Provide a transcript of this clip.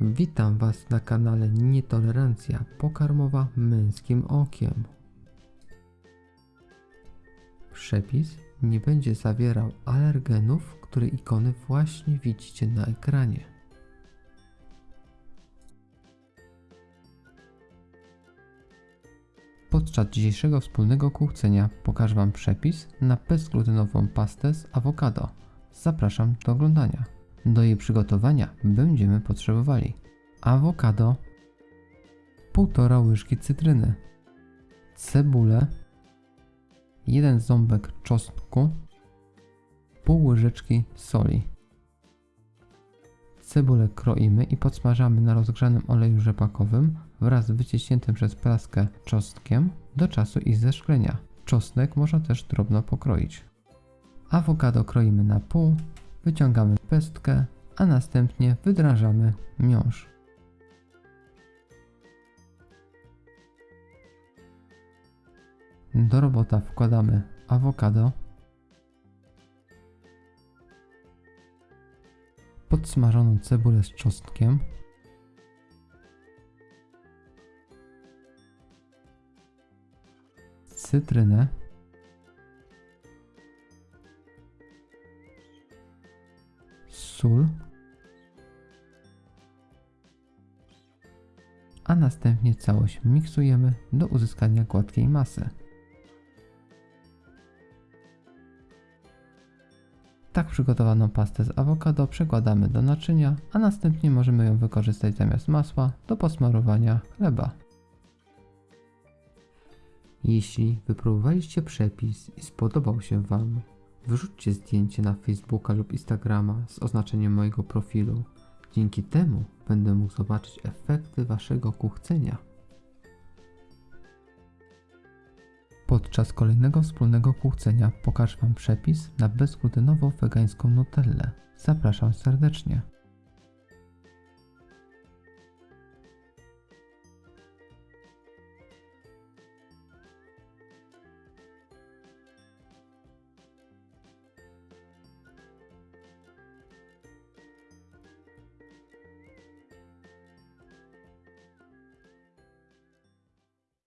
Witam Was na kanale Nietolerancja pokarmowa męskim okiem. Przepis nie będzie zawierał alergenów, które ikony właśnie widzicie na ekranie. Podczas dzisiejszego wspólnego kuchcenia pokażę Wam przepis na bezglutenową pastę z awokado. Zapraszam do oglądania. Do jej przygotowania będziemy potrzebowali awokado, 1,5 łyżki cytryny, cebulę, 1 ząbek czosnku, pół łyżeczki soli. Cebulę kroimy i podsmażamy na rozgrzanym oleju rzepakowym wraz z wyciśniętym przez praskę czosnkiem do czasu ich zeszklenia. Czosnek można też drobno pokroić. Awokado kroimy na pół, wyciągamy pestkę, a następnie wydrażamy miąższ. Do robota wkładamy awokado, podsmażoną cebulę z czosnkiem, cytrynę, sól, a następnie całość miksujemy do uzyskania gładkiej masy. Tak przygotowaną pastę z awokado przekładamy do naczynia, a następnie możemy ją wykorzystać zamiast masła do posmarowania chleba. Jeśli wypróbowaliście przepis i spodobał się Wam, wrzućcie zdjęcie na Facebooka lub Instagrama z oznaczeniem mojego profilu. Dzięki temu będę mógł zobaczyć efekty Waszego kuchcenia. Podczas kolejnego wspólnego kuchcenia pokażę Wam przepis na bezglutenową wegańską nutellę. Zapraszam serdecznie.